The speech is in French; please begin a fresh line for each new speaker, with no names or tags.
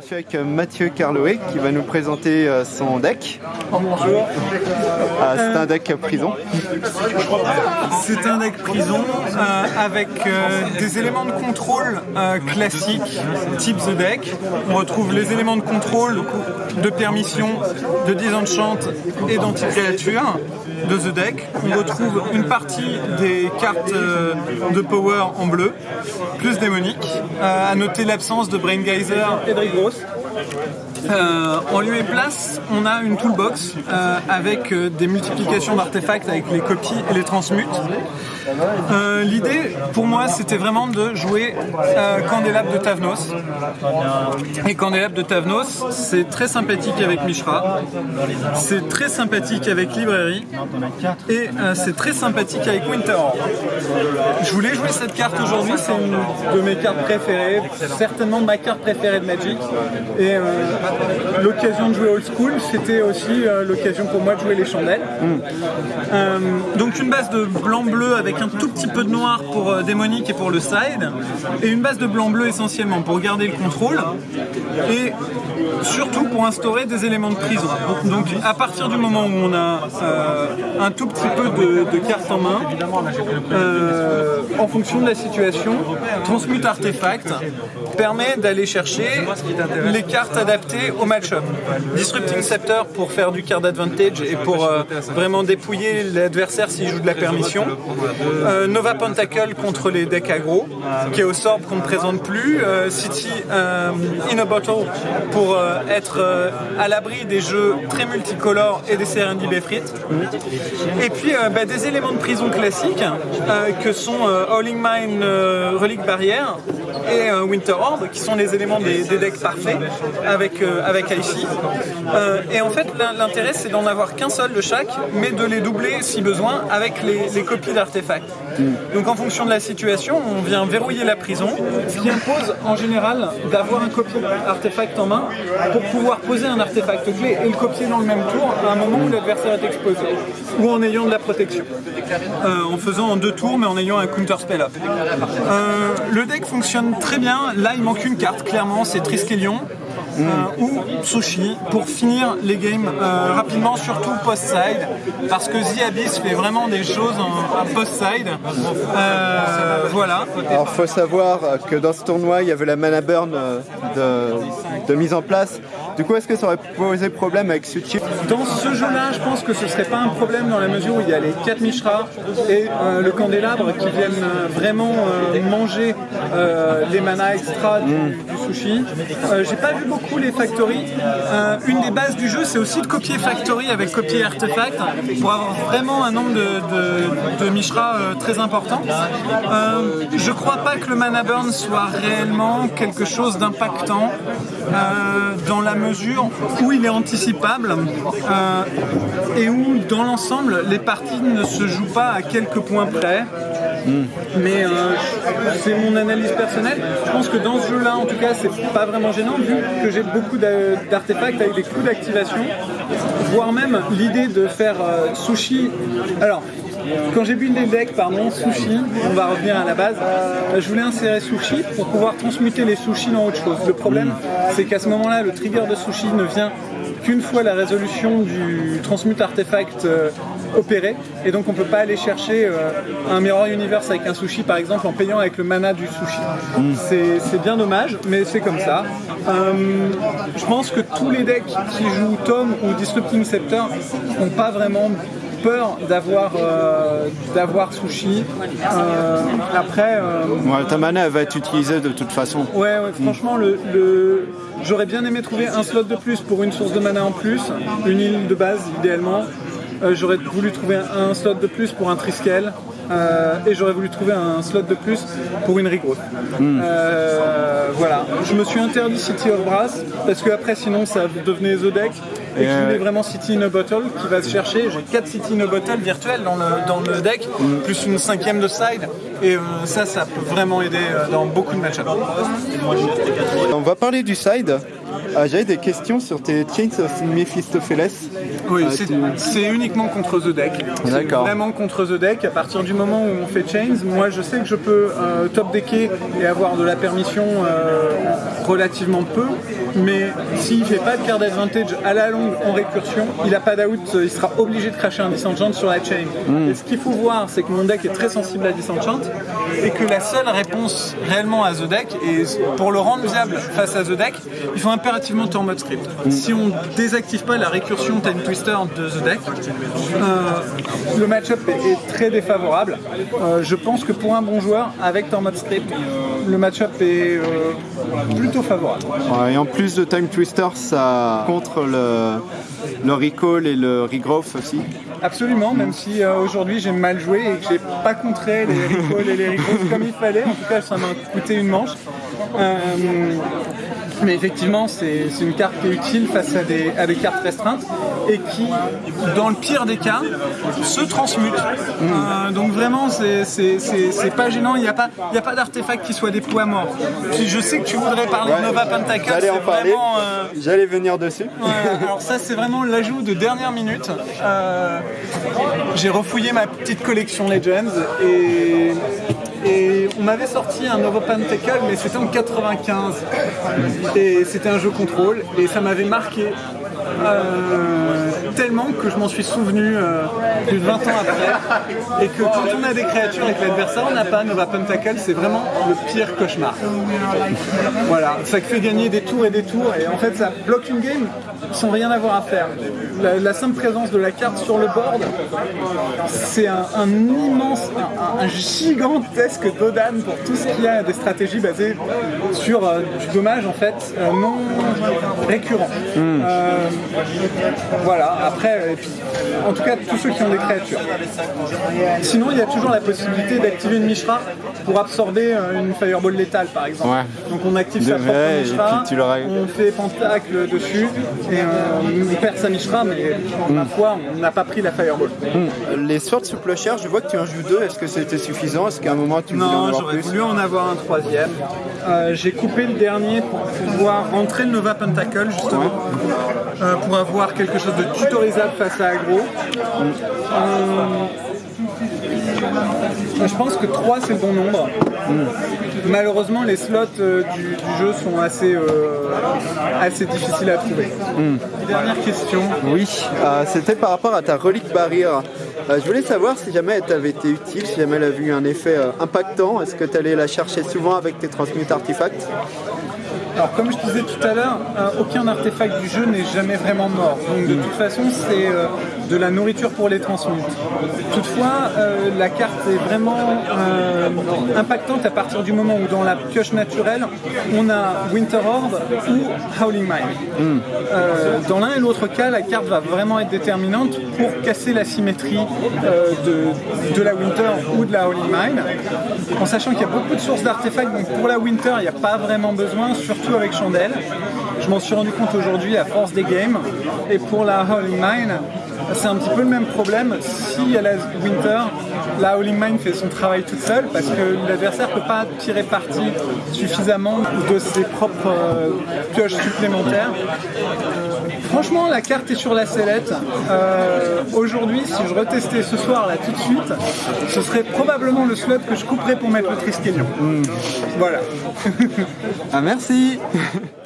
Je suis avec euh, Mathieu Carloé qui va nous présenter euh, son deck. Bonjour. Ah, c'est un deck prison.
C'est un deck prison euh, avec des éléments de contrôle classiques type The Deck. On retrouve les éléments de contrôle de permission, de disenchant et d'anti-créature de The Deck. On retrouve une partie des cartes de power en bleu, plus démonique. à noter l'absence de Brain Geyser et de Prost. Euh, en lieu et place, on a une toolbox euh, avec euh, des multiplications d'artefacts avec les copies et les transmutes. L'idée, pour moi, c'était vraiment de jouer Candélab de Tavnos. Et Candélab de Tavnos, c'est très sympathique avec Mishra, c'est très sympathique avec Librairie, et c'est très sympathique avec Winter Je voulais jouer cette carte aujourd'hui, c'est une de mes cartes préférées, certainement ma carte préférée de Magic. L'occasion de jouer old school, c'était aussi euh, l'occasion pour moi de jouer les chandelles. Euh, donc une base de blanc-bleu avec un tout petit peu de noir pour euh, démonique et pour le side, et une base de blanc-bleu essentiellement pour garder le contrôle, et surtout pour instaurer des éléments de prison. Donc à partir du moment où on a un tout petit peu de, cartes en main, en fonction de la situation, Transmute Artefact permet d'aller chercher les cartes adaptées au match-up. Disrupting Scepter pour faire du card advantage et pour euh, vraiment dépouiller l'adversaire s'il joue de la permission. Euh, Nova Pentacle contre les decks aggro, qui est au sort qu'on ne présente plus. Euh, City in a Bottle pour être à l'abri des jeux très multicolores et des CRND frites. Et puis bah, des éléments de prison classiques que sont Howling Mine, Relic Barrière et Winter Horde, qui sont les éléments des, decks parfaits avec, avec IC. Euh, et en fait, l'intérêt, c'est d'en avoir qu'un seul de chaque, mais de les doubler si besoin avec les, copies d'artefacts. Donc en fonction de la situation, on vient verrouiller la prison, ce qui impose en général d'avoir un copier d'artefact en main pour pouvoir poser un artefact clé et le copier dans le même tour à un moment où l'adversaire est exposé, ou en ayant de la protection. Euh, en faisant en deux tours, mais en ayant un counter spell up. Euh, le deck fonctionne très bien. Là, il manque une carte, clairement, c'est Triskelion. Euh, ou sushi pour finir les games euh, rapidement, surtout post-side, parce que The Abyss fait vraiment des choses en, post-side. Euh, voilà.
Alors faut savoir que dans ce tournoi, il y avait la mana burn de, de mise en place du coup, est-ce que ça aurait posé problème avec ce chip
Dans ce jeu-là, je pense que ce serait pas un problème dans la mesure où il y a les 4 Mishra et euh, le candélabre qui viennent vraiment euh, manger les mana extra du, mm. Sushi. J'ai pas vu beaucoup les factories. une des bases du jeu, c'est aussi de copier factory avec copier artefact pour avoir vraiment un nombre de, de, Mishra très important. je crois pas que le mana burn soit réellement quelque chose d'impactant dans la mesure où il est anticipable euh, et où, dans l'ensemble, les parties ne se jouent pas à quelques points près. Hmm. Mais euh, c'est mon analyse personnelle. Je pense que dans ce jeu-là, en tout cas, c'est pas vraiment gênant vu que j'ai beaucoup d'artefacts avec des coups d'activation, voire même l'idée de faire euh, sushi. Alors, quand j'ai buildé le deck, pardon, sushi, on va revenir à la base, euh, je voulais insérer sushi pour pouvoir transmuter les sushis dans autre chose. Le problème, c'est qu'à ce moment-là, le trigger de sushi ne vient qu'une fois la résolution du transmute artefact euh, opéré et donc on peut pas aller chercher euh, un Mirror Universe avec un sushi par exemple en payant avec le mana du sushi. Mm. C'est bien dommage mais c'est comme ça. je pense que tous les decks qui jouent Tom ou Disrupting Scepter n'ont pas vraiment peur d'avoir euh, d'avoir sushi. Euh, après, euh,
ta mana va être utilisée de toute façon.
Ouais, franchement, le, j'aurais bien aimé trouver un slot de plus pour une source de mana en plus, une île de base idéalement. J'aurais voulu trouver un, slot de plus pour un Triskel. et j'aurais voulu trouver un slot de plus pour une regrowth. Voilà. Je me suis interdit City of Brass parce que après sinon ça devenait The Deck et je voulais vraiment City in a Bottle qui va se chercher. J'ai 4 City in a Bottle virtuels dans le, dans le deck, plus une cinquième de side. Et euh, ça, ça peut vraiment aider euh, dans beaucoup de match
On va parler du side. Euh, J'avais des questions sur tes Chains of Mephistopheles.
Oui, c'est- uniquement contre The Deck. C'est
D'accord.
Vraiment contre The Deck. À partir du moment où on fait Chains, moi je sais que je peux euh, top decker et avoir de la permission euh, relativement peu. Mais s'il fait pas de card advantage à la longue en récursion, il a pas d'out, il sera obligé de cracher un disenchant sur la chain.
Hmm.
Et ce qu'il faut voir, c'est que mon deck est très sensible à disenchant et que la seule réponse réellement à The Deck, et pour le rendre viable face à The Deck, il faut impérativement en mode script.
Hmm.
Si on désactive pas la récursion Time Twister de The Deck, euh, le match-up est, est très défavorable. Euh, je pense que pour un bon joueur, avec Tormod Script, le match-up est euh, plutôt favorable.
Ouais, et en plus de Time Twister, ça contre le, le recall et le regrowth aussi.
Absolument, même si euh, aujourd'hui j'ai mal joué et que j'ai pas contré les recalls et les recalls comme il fallait. En tout cas, ça m'a coûté une manche. Euh, mais effectivement, c'est c'est une carte qui est utile face à des, à des cartes restreintes et qui, dans le pire des cas, se transmute. Euh, donc vraiment, c'est- pas gênant. Il n'y a pas, il y a pas d'artefact qui soit des poids morts. Puis je sais que tu voudrais parler de Nova Pentacle.
J'allais en
c'est
parler.
vraiment, euh,
J'allais venir dessus.
Ouais, alors ça c'est vraiment l'ajout de dernière minute. Euh, j'ai refouillé ma petite collection Legends et, et on m'avait sorti un Nova Pentacle mais c'était en 95 et c'était un jeu contrôle et ça m'avait marqué euh, tellement que je m'en suis souvenu euh, plus de 20 ans après et que quand on a des créatures et que l'adversaire n'a pas Nova Pentacle c'est vraiment le pire cauchemar. Voilà, ça fait gagner des tours et des tours et en fait ça bloque une game sans rien avoir à faire. La, la simple présence de la carte sur le board, c'est un, un immense, un, un gigantesque dodan pour tout ce qu'il y a des stratégies basées sur euh, du dommage en fait non récurrent. Euh, voilà, après, puis, en tout cas tous ceux qui ont des créatures. Sinon il y a toujours la possibilité d'activer une Mishra pour absorber euh, une Fireball létale par exemple.
Ouais.
Donc on active
De
sa propre
vrai, et
Mishra,
puis tu l'auras-
on fait pentacle dessus et euh, on perd sa Mishra mais ma foi on n'a pas pris la Fireball.
Les Swords sous Plochère, je vois que tu en joues deux. Est-ce que c'était suffisant? Est-ce qu'à un moment tu voulais en
Non,
avoir
j'aurais
plus?
voulu en avoir un troisième. Euh, J'ai coupé le dernier pour pouvoir rentrer le Nova Pentacle justement, Euh, pour avoir quelque chose de tutorisable face à Agro. Euh, je pense que 3 c'est le bon nombre. Malheureusement, les slots euh, du, du jeu sont assez, euh, assez difficiles à trouver. Dernière question.
Oui, euh, c'était par rapport à ta relique barrière. Euh, je voulais savoir si jamais elle t'avait été utile, si jamais elle a eu un effet euh, impactant. Est-ce que tu allais la chercher souvent avec tes transmute artefacts
Alors comme je disais tout à l'heure, euh, aucun artefact du jeu n'est jamais vraiment mort. Donc de toute façon c'est euh, de la nourriture pour les transmutes. Toutefois euh, la carte est vraiment euh, impactante à partir du moment où dans la pioche naturelle on a Winter Orb ou Howling Mine. Euh, dans l'un et l'autre cas la carte va vraiment être déterminante pour casser la symétrie de, de la Winter ou de la Howling Mine. En sachant qu'il y a beaucoup de sources d'artefacts, donc pour la Winter il n'y a pas vraiment besoin, surtout avec Chandelle. Je m'en suis rendu compte aujourd'hui à force des games. Et pour la Howling Mine, c'est un petit peu le même problème. Si à la Winter, la Howling Mine fait son travail toute seule parce que l'adversaire ne peut pas tirer parti suffisamment de ses propres euh, pioches supplémentaires. Franchement, la carte est sur la sellette. Euh, Aujourd'hui, si je retestais ce soir là tout de suite, ce serait probablement le slot que je couperais pour mettre le Triskelion. Voilà.
Ah merci